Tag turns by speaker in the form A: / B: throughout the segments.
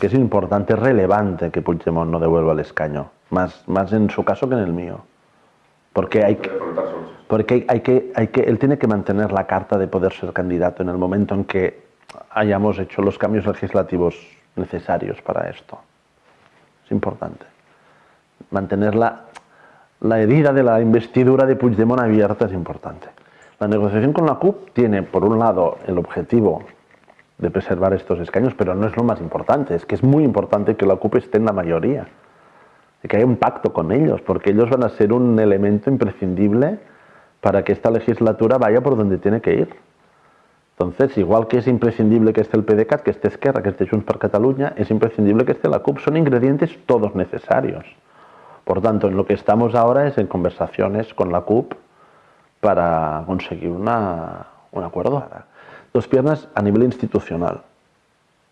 A: que es importante, relevante que Puigdemont no devuelva el escaño, más, más en su caso que en el mío. Porque hay que, porque hay que, hay que, él tiene que mantener la carta de poder ser candidato en el momento en que hayamos hecho los cambios legislativos necesarios para esto. Es importante. Mantener la, la herida de la investidura de Puigdemont abierta es importante. La negociación con la CUP tiene, por un lado, el objetivo de preservar estos escaños, pero no es lo más importante, es que es muy importante que la CUP esté en la mayoría, y que haya un pacto con ellos, porque ellos van a ser un elemento imprescindible para que esta legislatura vaya por donde tiene que ir. Entonces, igual que es imprescindible que esté el PDeCAT, que esté Esquerra, que esté Junts per Catalunya, es imprescindible que esté la CUP. Son ingredientes todos necesarios. Por tanto, en lo que estamos ahora es en conversaciones con la CUP para conseguir una, un acuerdo. Dos piernas a nivel institucional.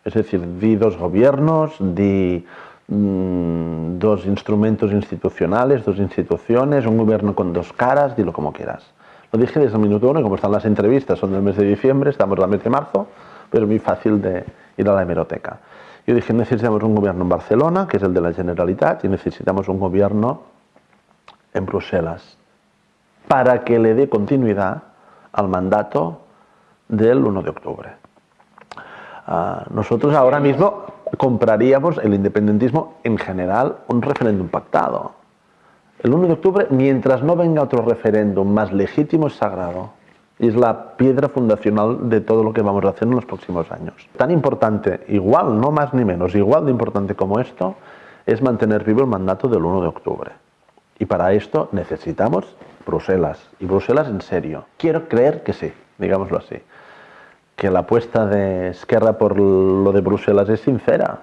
A: Es decir, di dos gobiernos, di mmm, dos instrumentos institucionales, dos instituciones, un gobierno con dos caras, dilo como quieras. Lo dije desde el minuto uno, como están las entrevistas, son del mes de diciembre, estamos en mes de marzo, pero es muy fácil de ir a la hemeroteca. Yo dije, necesitamos un gobierno en Barcelona, que es el de la Generalitat, y necesitamos un gobierno en Bruselas, para que le dé continuidad al mandato del 1 de octubre. Uh, nosotros ahora mismo compraríamos el independentismo en general un referéndum pactado. El 1 de octubre, mientras no venga otro referéndum más legítimo, es sagrado. Y es la piedra fundacional de todo lo que vamos a hacer en los próximos años. Tan importante, igual, no más ni menos, igual de importante como esto, es mantener vivo el mandato del 1 de octubre. Y para esto necesitamos Bruselas, y Bruselas en serio. Quiero creer que sí, digámoslo así, que la apuesta de Esquerra por lo de Bruselas es sincera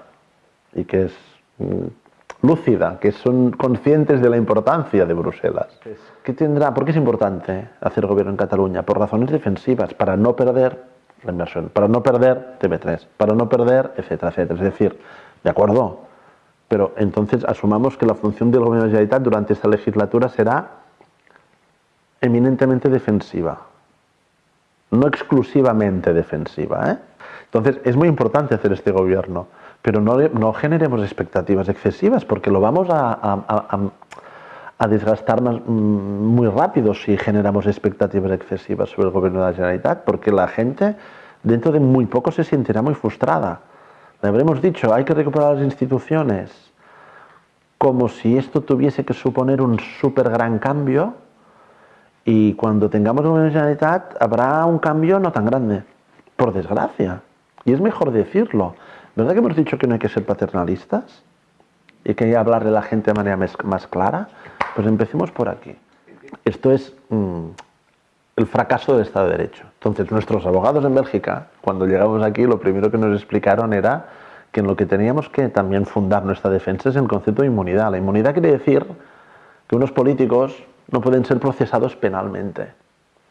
A: y que es mm, lúcida, que son conscientes de la importancia de Bruselas. ¿Qué tendrá? ¿Por qué es importante hacer gobierno en Cataluña? Por razones defensivas, para no perder la inversión, para no perder TV3, para no perder, etcétera, etcétera. Es decir, de acuerdo, pero entonces asumamos que la función del gobierno de la Generalitat durante esta legislatura será eminentemente defensiva, no exclusivamente defensiva. ¿eh? Entonces es muy importante hacer este gobierno pero no, generemos expectativas excesivas porque lo vamos a, desgastar mm, muy rápido si generamos expectativas excesivas sobre el gobierno de la Generalitat, porque la gente dentro de muy poco se sentirá muy frustrada. Le habremos dicho, hay que recuperar las instituciones, como si esto tuviese que suponer un súper gran cambio, y cuando tengamos la Generalitat habrá un cambio no tan grande, por desgracia. Y es mejor decirlo. ¿Verdad que hemos dicho que no hay que ser paternalistas? Y que hay que hablarle a la gente de manera más clara. Pues empecemos por aquí. Esto es mmm, el fracaso del Estado de Derecho. Entonces, nuestros abogados en Bélgica, cuando llegamos aquí, lo primero que nos explicaron era que en lo que teníamos que también fundar nuestra defensa es el concepto de inmunidad. La inmunidad quiere decir que unos políticos no pueden ser procesados penalmente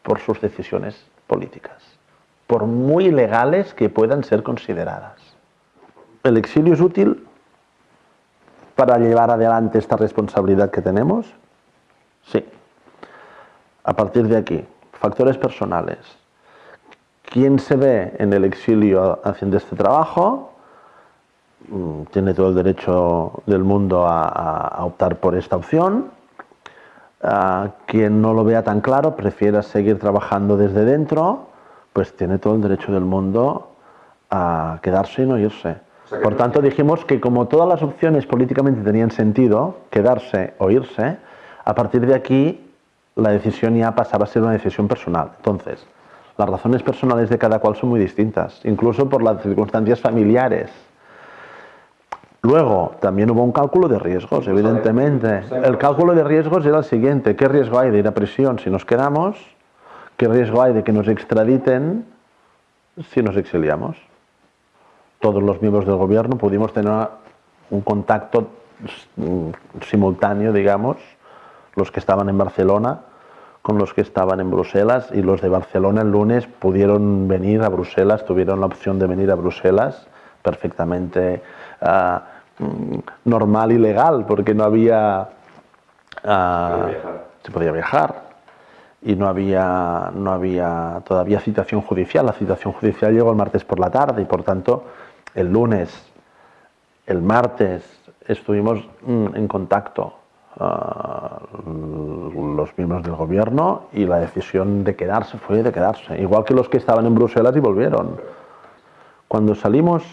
A: por sus decisiones políticas, por muy legales que puedan ser consideradas. ¿El exilio es útil para llevar adelante esta responsabilidad que tenemos? Sí. A partir de aquí, factores personales. ¿Quién se ve en el exilio haciendo este trabajo? Mm, tiene todo el derecho del mundo a, a optar por esta opción. Uh, quien no lo vea tan claro, prefiera seguir trabajando desde dentro, pues tiene todo el derecho del mundo a quedarse y no irse. Por tanto, dijimos que como todas las opciones políticamente tenían sentido, quedarse o irse, a partir de aquí la decisión ya pasaba a ser una decisión personal. Entonces, las razones personales de cada cual son muy distintas, incluso por las circunstancias familiares. Luego, también hubo un cálculo de riesgos, evidentemente. El cálculo de riesgos era el siguiente, ¿qué riesgo hay de ir a prisión si nos quedamos? ¿Qué riesgo hay de que nos extraditen si nos exiliamos? todos los miembros del gobierno pudimos tener un contacto simultáneo, digamos, los que estaban en Barcelona con los que estaban en Bruselas y los de Barcelona el lunes pudieron venir a Bruselas, tuvieron la opción de venir a Bruselas perfectamente uh, normal y legal porque no había... Uh, se podía viajar y no había, no había todavía citación judicial. La citación judicial llegó el martes por la tarde y por tanto el lunes El martes estuvimos mm, en contacto uh, los miembros del gobierno y la decisión de quedarse fue de quedarse, igual que los que estaban en Bruselas y volvieron. Cuando salimos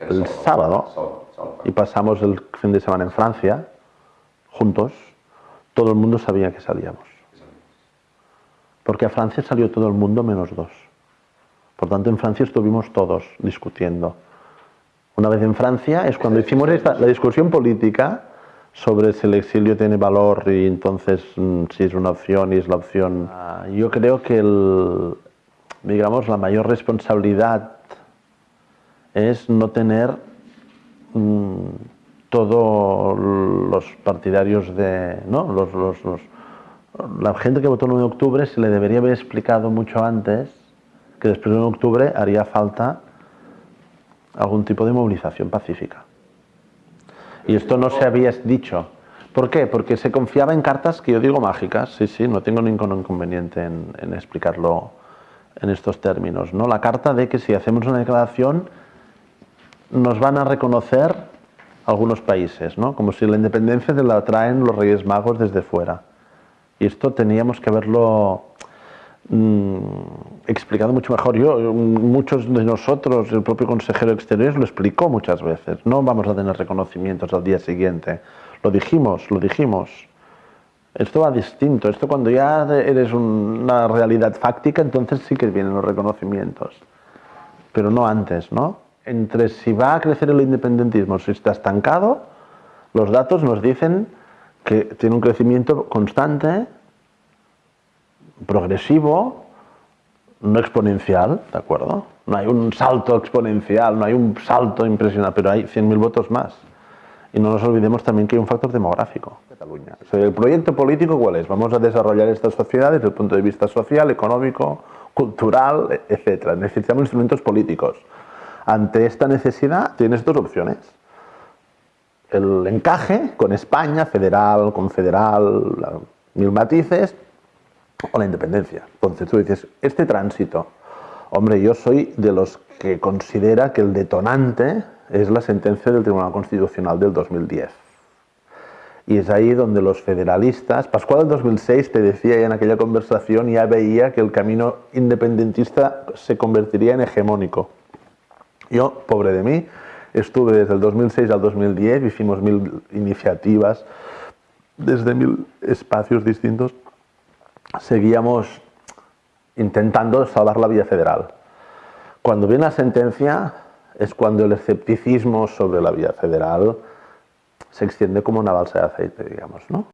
A: el sábado y pasamos el fin de semana en Francia, juntos, todo el mundo sabía que salíamos. Porque a Francia salió todo el mundo menos dos. Por tanto, en Francia estuvimos todos discutiendo. Una vez en Francia es cuando hicimos esta, la discusión política sobre si el exilio tiene valor y entonces mm, si es una opción y es la opción. Ah, yo creo que el, digamos, la mayor responsabilidad es no tener mmm, todos los partidarios de... ¿no? Los, los, los, la gente que votó el 9 de octubre se le debería haber explicado mucho antes que después del 9 de octubre haría falta algún tipo de movilización pacífica. Y esto no se había dicho. ¿Por qué? Porque se confiaba en cartas que yo digo mágicas, sí, sí, no tengo ningún inconveniente en, en explicarlo en estos términos. ¿no? La carta de que si hacemos una declaración nos van a reconocer algunos países, ¿no? como si la independencia la traen los Reyes Magos desde fuera. Y esto teníamos que haberlo mmm, explicado mucho mejor. Yo, muchos de nosotros, el propio consejero exterior lo explicó muchas veces. No vamos a tener reconocimientos al día siguiente. Lo dijimos, lo dijimos. Esto va distinto. Esto cuando ya eres una realidad fáctica, entonces sí que vienen los reconocimientos. Pero no antes, ¿no? Entre si va a crecer el independentismo, si está estancado, los datos nos dicen que tiene un crecimiento constante, progresivo, no exponencial, ¿de acuerdo? No hay un salto exponencial, no hay un salto impresionante, pero hay 100.000 votos más. Y no nos olvidemos también que hay un factor demográfico. Cataluña. O sea, el proyecto político, ¿cuál es? Vamos a desarrollar esta sociedad desde el punto de vista social, económico, cultural, etc. Necesitamos instrumentos políticos. Ante esta necesidad tienes dos opciones. El encaje con España, federal, confederal, mil matices, o la independencia. Entonces tú dices, este tránsito, hombre, yo soy de los que considera que el detonante es la sentencia del Tribunal Constitucional del 2010. Y es ahí donde los federalistas, Pascual del 2006 te decía ya en aquella conversación, ya veía que el camino independentista se convertiría en hegemónico. Yo, pobre de mí, estuve desde el 2006 al 2010, hicimos mil iniciativas desde mil espacios distintos seguíamos intentando salvar la vía federal. Cuando viene la sentencia es cuando el escepticismo sobre la vía federal se extiende como una balsa de aceite, digamos, ¿no?